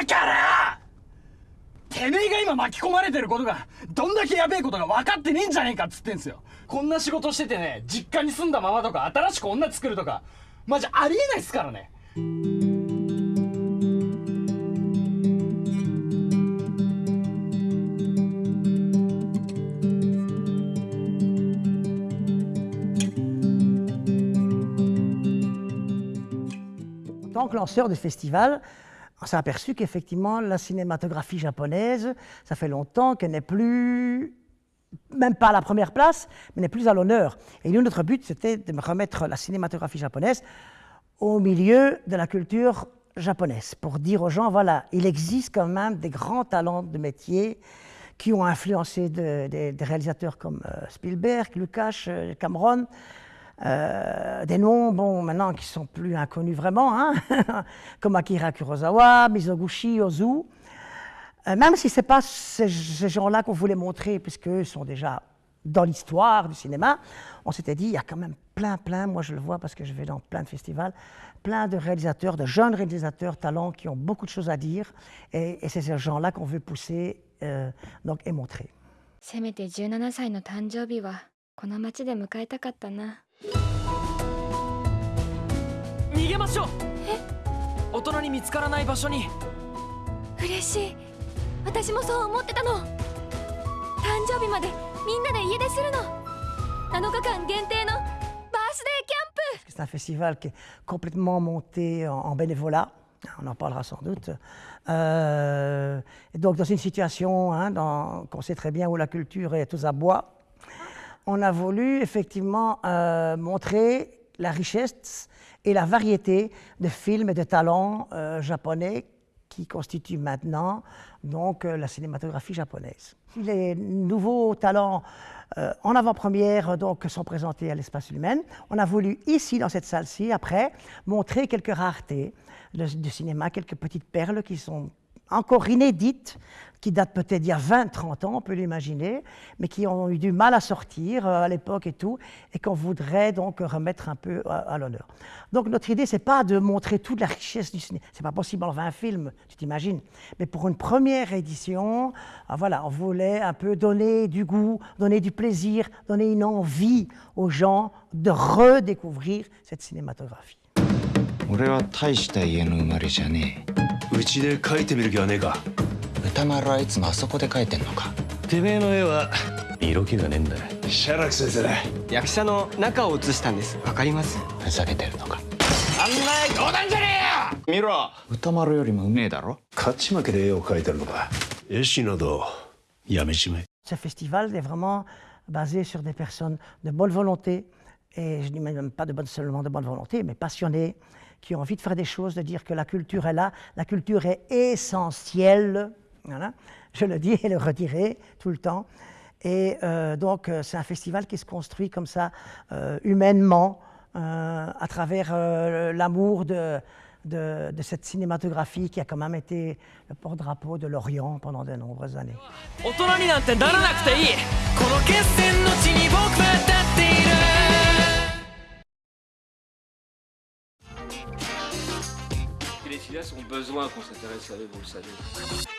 だからてめえが今巻き込まれてることがどんだけやべえことが分かってねえんじゃねえかっつってんすよ。こんな仕事しててね実家に住んだままとか新しく女作るとかマジありえないっすからね。Tant que lanceur de festival, on s'est aperçu qu'effectivement, la cinématographie japonaise, ça fait longtemps qu'elle n'est plus, même pas à la première place, mais n'est plus à l'honneur. Et nous, notre but, c'était de remettre la cinématographie japonaise au milieu de la culture japonaise, pour dire aux gens, voilà, il existe quand même des grands talents de métier qui ont influencé des réalisateurs comme euh, Spielberg, Lucas, euh, Cameron, euh, des noms, bon, maintenant qui sont plus inconnus vraiment, hein, comme Akira Kurosawa, Mizoguchi, Ozu. Euh, même si ce n'est pas ces, gens-là qu'on voulait montrer, puisqu'eux sont déjà dans l'histoire du cinéma, on s'était dit, il y a quand même plein, plein, moi je le vois parce que je vais dans plein de festivals, plein de réalisateurs, de jeunes réalisateurs, talents, qui ont beaucoup de choses à dire, et, c'est ces gens-là qu'on veut pousser euh, donc, et montrer. 逃げましょうえ大人に見つからない場所に嬉しい私もそう思ってたの誕生日までみんなで家出するの7日間限定のバースデーキャンプ C'est un festival qui est complètement monté en, bénévolat. On en parlera sans doute. Euh, donc, dans une situation hein, qu'on sait très bien où la culture est aux abois, on a voulu effectivement euh, montrer la richesse et la variété de films et de talents euh, japonais qui constituent maintenant donc, euh, la cinématographie japonaise. Les nouveaux talents en avant-première donc, sont présentés à l'espace humain. On a voulu ici, dans cette salle-ci, après, montrer quelques raretés de cinéma, quelques petites perles qui sont encore inédites, qui datent peut-être d'il y a 20, 30 ans, on peut l'imaginer, mais qui ont eu du mal à sortir euh, à l'époque et tout, et qu'on voudrait donc remettre un peu à, l'honneur. Donc notre idée, c'est pas de montrer toute la richesse du cinéma, c'est pas possible en 20 films, tu t'imagines, mais pour une première édition, ah, voilà, on voulait un peu donner du goût, donner du plaisir, donner une envie aux gens de redécouvrir cette cinématographie. うちで描いてみる気はねえか。歌丸はいつもあそこで描いてんのか。てめえの絵は色気がねえんだ。シャラク先生だ役者の中を写したんです。わかります？ふざけてるのか。考え冗談じゃねえよ！見ろ歌丸よりもうめえだろ？勝ち負けで絵を描いてるのか。絵師などやめちまえ。Ce festival est vraiment basé sur des personnes de bonne volonté, et je ne dis même pas de bonne, seulement de bonne volonté, mais passionnées, qui ont envie de faire des choses, de dire que la culture est là, la culture est essentielle, voilà. je le dis et le redirai tout le temps. Et euh, donc euh, c'est un festival qui se construit comme ça, euh, humainement, à travers l'amour de, de, cette cinématographie qui a quand même été le porte-drapeau de l'Orient pendant de nombreuses années. Filles ont besoin qu'on s'intéresse à eux, vous le savez.